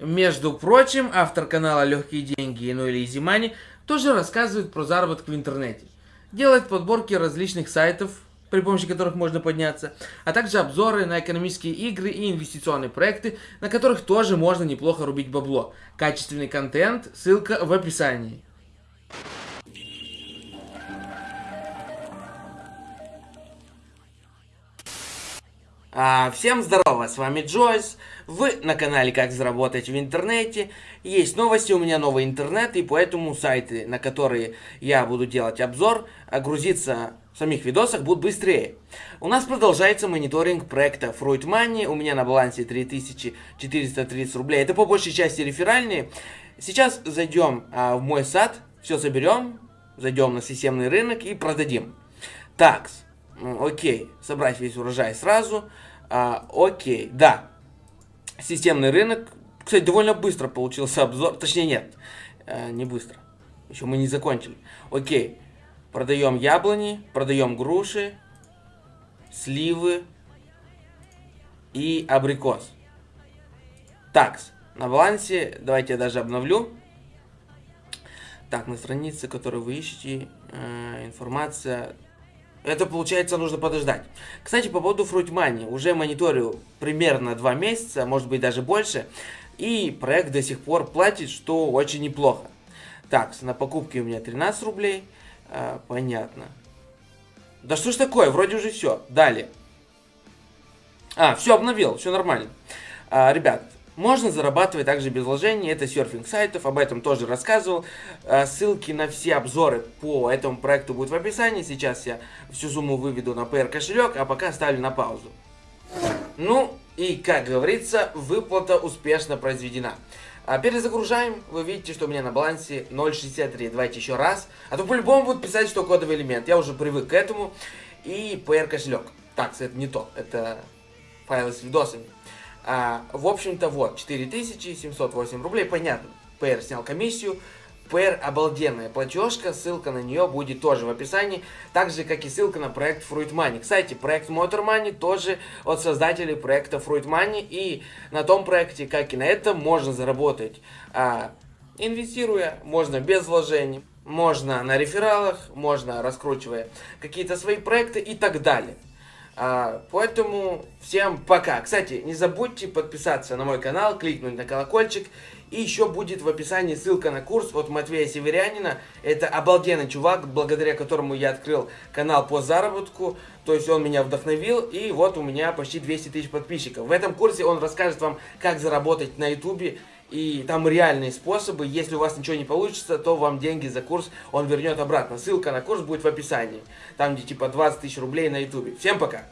Между прочим, автор канала Легкие деньги, ну или Easy Money, тоже рассказывает про заработок в интернете. Делает подборки различных сайтов, при помощи которых можно подняться, а также обзоры на экономические игры и инвестиционные проекты, на которых тоже можно неплохо рубить бабло. Качественный контент, ссылка в описании. Всем здорово, с вами Джойс, вы на канале Как заработать в интернете. Есть новости, у меня новый интернет, и поэтому сайты, на которые я буду делать обзор, а грузиться в самих видосах будут быстрее. У нас продолжается мониторинг проекта Fruit Money, у меня на балансе 3430 рублей, это по большей части реферальные. Сейчас зайдем а, в мой сад, все соберем, зайдем на системный рынок и продадим. Такс. Окей, собрать весь урожай сразу. А, окей, да. Системный рынок. Кстати, довольно быстро получился обзор. Точнее, нет, а, не быстро. Еще мы не закончили. Окей, продаем яблони, продаем груши, сливы и абрикос. Такс. На балансе, давайте я даже обновлю. Так, на странице, которую вы ищете, э, информация это, получается, нужно подождать. Кстати, по поводу Fruit Money. Уже мониторю примерно 2 месяца, может быть даже больше. И проект до сих пор платит, что очень неплохо. Так, на покупке у меня 13 рублей. А, понятно. Да что ж такое, вроде уже все. Далее. А, все обновил, все нормально. А, ребят, можно зарабатывать также без вложений, это серфинг сайтов, об этом тоже рассказывал. Э, ссылки на все обзоры по этому проекту будут в описании. Сейчас я всю сумму выведу на PR кошелек, а пока ставлю на паузу. Ну и, как говорится, выплата успешно произведена. А перезагружаем, вы видите, что у меня на балансе 0.63. Давайте еще раз. А то по-любому будут писать, что кодовый элемент. Я уже привык к этому. И PR кошелек. Так, это не то, это файлы с видосами. А, в общем-то, вот, 4708 рублей, понятно. PR снял комиссию. PR обалденная платежка, ссылка на нее будет тоже в описании, так же, как и ссылка на проект Fruit Money. Кстати, проект Motor Money тоже от создателей проекта Fruit Money, и на том проекте, как и на этом, можно заработать, а, инвестируя, можно без вложений, можно на рефералах, можно раскручивая какие-то свои проекты и так далее. А, поэтому всем пока. Кстати, не забудьте подписаться на мой канал, кликнуть на колокольчик. И еще будет в описании ссылка на курс от Матвея Северянина. Это обалденный чувак, благодаря которому я открыл канал по заработку. То есть он меня вдохновил, и вот у меня почти 200 тысяч подписчиков. В этом курсе он расскажет вам, как заработать на ютубе и там реальные способы. Если у вас ничего не получится, то вам деньги за курс он вернет обратно. Ссылка на курс будет в описании. Там где типа 20 тысяч рублей на ютубе. Всем пока!